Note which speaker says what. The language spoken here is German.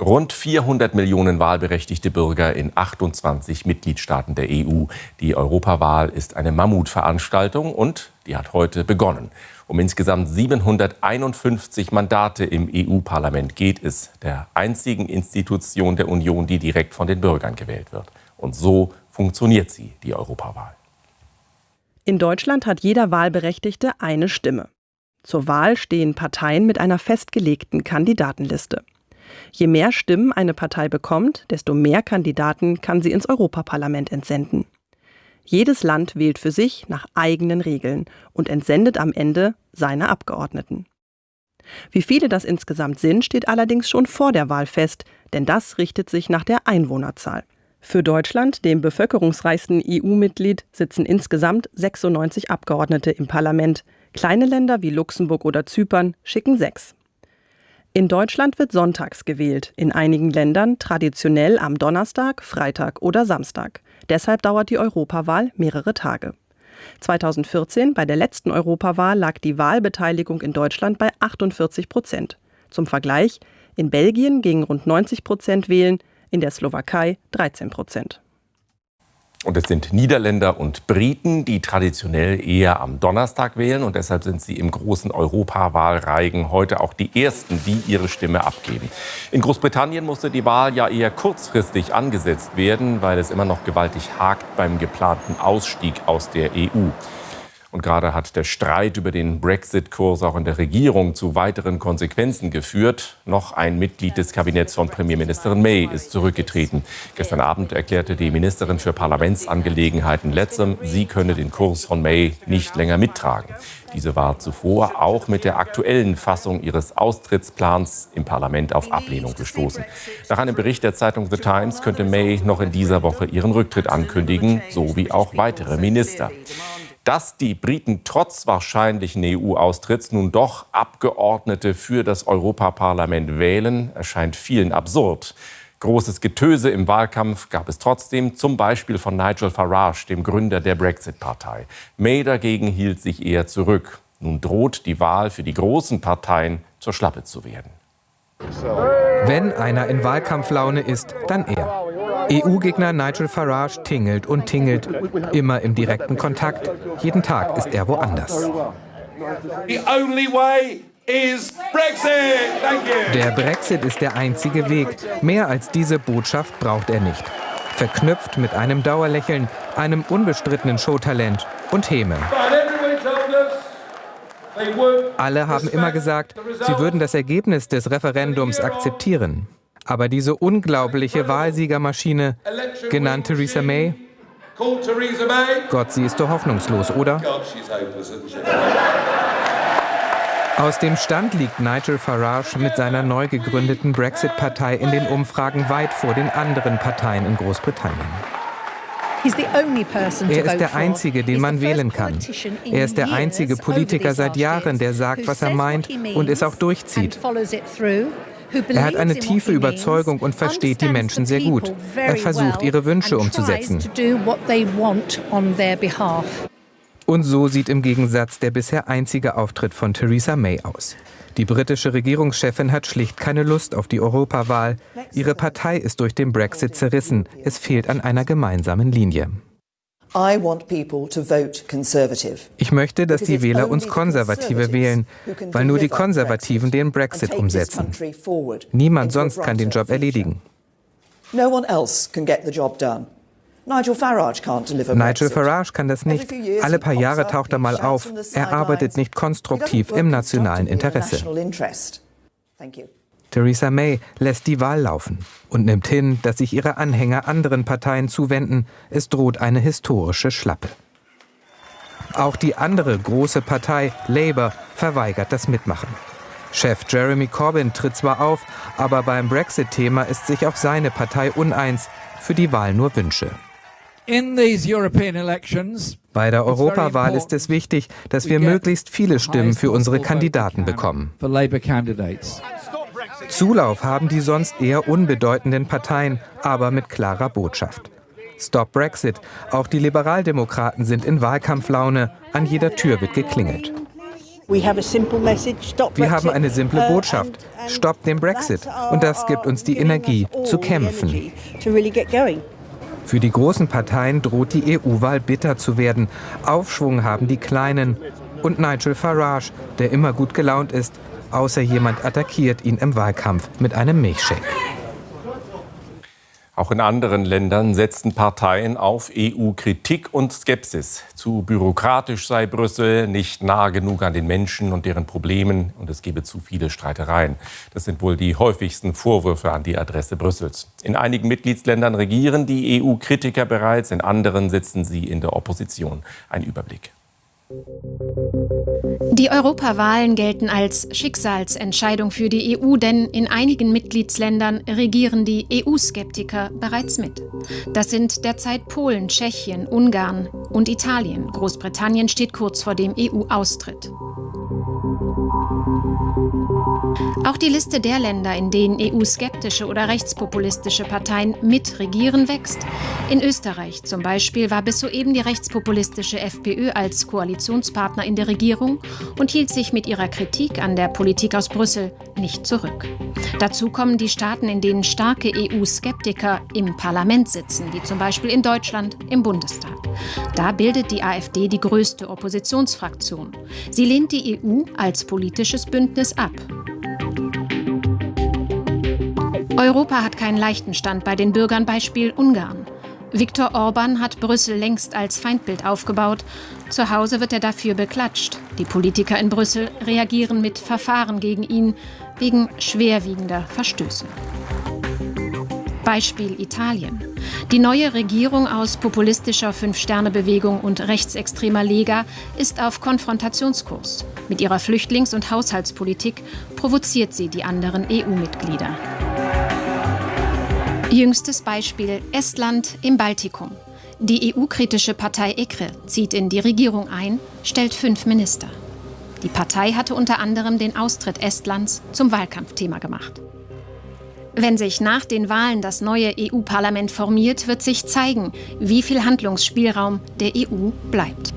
Speaker 1: Rund 400 Millionen wahlberechtigte Bürger in 28 Mitgliedstaaten der EU. Die Europawahl ist eine Mammutveranstaltung und die hat heute begonnen. Um insgesamt 751 Mandate im EU-Parlament geht es, der einzigen Institution der Union, die direkt von den Bürgern gewählt wird. Und so funktioniert sie, die Europawahl.
Speaker 2: In Deutschland hat jeder Wahlberechtigte eine Stimme. Zur Wahl stehen Parteien mit einer festgelegten Kandidatenliste. Je mehr Stimmen eine Partei bekommt, desto mehr Kandidaten kann sie ins Europaparlament entsenden. Jedes Land wählt für sich nach eigenen Regeln und entsendet am Ende seine Abgeordneten. Wie viele das insgesamt sind, steht allerdings schon vor der Wahl fest, denn das richtet sich nach der Einwohnerzahl. Für Deutschland, dem bevölkerungsreichsten EU-Mitglied, sitzen insgesamt 96 Abgeordnete im Parlament. Kleine Länder wie Luxemburg oder Zypern schicken sechs. In Deutschland wird sonntags gewählt, in einigen Ländern traditionell am Donnerstag, Freitag oder Samstag. Deshalb dauert die Europawahl mehrere Tage. 2014, bei der letzten Europawahl, lag die Wahlbeteiligung in Deutschland bei 48 Prozent. Zum Vergleich, in Belgien gingen rund 90 Prozent wählen, in der Slowakei 13 Prozent.
Speaker 1: Und es sind Niederländer und Briten, die traditionell eher am Donnerstag wählen. Und deshalb sind sie im großen Europawahlreigen heute auch die Ersten, die ihre Stimme abgeben. In Großbritannien musste die Wahl ja eher kurzfristig angesetzt werden, weil es immer noch gewaltig hakt beim geplanten Ausstieg aus der EU. Und gerade hat der Streit über den Brexit-Kurs auch in der Regierung zu weiteren Konsequenzen geführt. Noch ein Mitglied des Kabinetts von Premierministerin May ist zurückgetreten. Gestern Abend erklärte die Ministerin für Parlamentsangelegenheiten Letzem, sie könne den Kurs von May nicht länger mittragen. Diese war zuvor auch mit der aktuellen Fassung ihres Austrittsplans im Parlament auf Ablehnung gestoßen. Nach einem Bericht der Zeitung The Times könnte May noch in dieser Woche ihren Rücktritt ankündigen, so wie auch weitere Minister. Dass die Briten trotz wahrscheinlichen EU-Austritts nun doch Abgeordnete für das Europaparlament wählen, erscheint vielen absurd. Großes Getöse im Wahlkampf gab es trotzdem, zum Beispiel von Nigel Farage, dem Gründer der Brexit-Partei. May dagegen hielt sich eher zurück. Nun droht die Wahl für die großen Parteien zur Schlappe zu werden.
Speaker 3: Wenn einer in Wahlkampflaune ist, dann er. EU-Gegner Nigel Farage tingelt und tingelt, immer im direkten Kontakt. Jeden Tag ist er woanders. Der Brexit ist der einzige Weg. Mehr als diese Botschaft braucht er nicht. Verknüpft mit einem Dauerlächeln, einem unbestrittenen Showtalent und Häme. Alle haben immer gesagt, sie würden das Ergebnis des Referendums akzeptieren. Aber diese unglaubliche Wahlsiegermaschine, genannt Theresa May, Gott, sie ist doch hoffnungslos, oder? Aus dem Stand liegt Nigel Farage mit seiner neu gegründeten Brexit-Partei in den Umfragen weit vor den anderen Parteien in Großbritannien. Er ist der Einzige, den man wählen kann. Er ist der einzige Politiker seit Jahren, der sagt, was er meint und es auch durchzieht. Er hat eine tiefe Überzeugung und versteht die Menschen sehr gut. Er versucht, ihre Wünsche umzusetzen. Und so sieht im Gegensatz der bisher einzige Auftritt von Theresa May aus. Die britische Regierungschefin hat schlicht keine Lust auf die Europawahl. Ihre Partei ist durch den Brexit zerrissen. Es fehlt an einer gemeinsamen Linie. Ich möchte, dass die Wähler uns Konservative wählen, weil nur die Konservativen den Brexit umsetzen. Niemand sonst kann den Job erledigen. Nigel Farage kann das nicht. Alle paar Jahre taucht er mal auf. Er arbeitet nicht konstruktiv im nationalen Interesse. Theresa May lässt die Wahl laufen und nimmt hin, dass sich ihre Anhänger anderen Parteien zuwenden. Es droht eine historische Schlappe. Auch die andere große Partei, Labour, verweigert das Mitmachen. Chef Jeremy Corbyn tritt zwar auf, aber beim Brexit-Thema ist sich auch seine Partei uneins, für die Wahl nur Wünsche. Bei der Europawahl ist es wichtig, dass wir möglichst viele Stimmen für unsere Kandidaten bekommen. Zulauf haben die sonst eher unbedeutenden Parteien, aber mit klarer Botschaft. Stop Brexit. Auch die Liberaldemokraten sind in Wahlkampflaune. An jeder Tür wird geklingelt. Wir haben eine simple uh, Botschaft. Stoppt den Brexit. Und das gibt uns die Energie, zu kämpfen. Für die großen Parteien droht die EU-Wahl bitter zu werden. Aufschwung haben die Kleinen. Und Nigel Farage, der immer gut gelaunt ist, außer jemand attackiert ihn im Wahlkampf mit einem Milchshake.
Speaker 1: Auch in anderen Ländern setzen Parteien auf EU-Kritik und Skepsis. Zu bürokratisch sei Brüssel, nicht nah genug an den Menschen und deren Problemen und es gebe zu viele Streitereien. Das sind wohl die häufigsten Vorwürfe an die Adresse Brüssels. In einigen Mitgliedsländern regieren die EU-Kritiker bereits, in anderen sitzen sie in der Opposition. Ein Überblick.
Speaker 4: Die Europawahlen gelten als Schicksalsentscheidung für die EU, denn in einigen Mitgliedsländern regieren die EU-Skeptiker bereits mit. Das sind derzeit Polen, Tschechien, Ungarn und Italien. Großbritannien steht kurz vor dem EU-Austritt. Auch die Liste der Länder, in denen EU-skeptische oder rechtspopulistische Parteien mitregieren, wächst. In Österreich zum Beispiel war bis soeben die rechtspopulistische FPÖ als Koalitionspartner in der Regierung und hielt sich mit ihrer Kritik an der Politik aus Brüssel nicht zurück. Dazu kommen die Staaten, in denen starke EU-Skeptiker im Parlament sitzen, wie zum Beispiel in Deutschland im Bundestag. Da bildet die AfD die größte Oppositionsfraktion. Sie lehnt die EU als politisches Bündnis ab. Europa hat keinen leichten Stand bei den Bürgern, Beispiel Ungarn. Viktor Orban hat Brüssel längst als Feindbild aufgebaut. Zu Hause wird er dafür beklatscht. Die Politiker in Brüssel reagieren mit Verfahren gegen ihn wegen schwerwiegender Verstöße. Beispiel Italien. Die neue Regierung aus populistischer Fünf-Sterne-Bewegung und rechtsextremer Lega ist auf Konfrontationskurs. Mit ihrer Flüchtlings- und Haushaltspolitik provoziert sie die anderen EU-Mitglieder. Jüngstes Beispiel Estland im Baltikum. Die EU-kritische Partei EKRE zieht in die Regierung ein, stellt fünf Minister. Die Partei hatte unter anderem den Austritt Estlands zum Wahlkampfthema gemacht. Wenn sich nach den Wahlen das neue EU-Parlament formiert, wird sich zeigen, wie viel Handlungsspielraum der EU bleibt.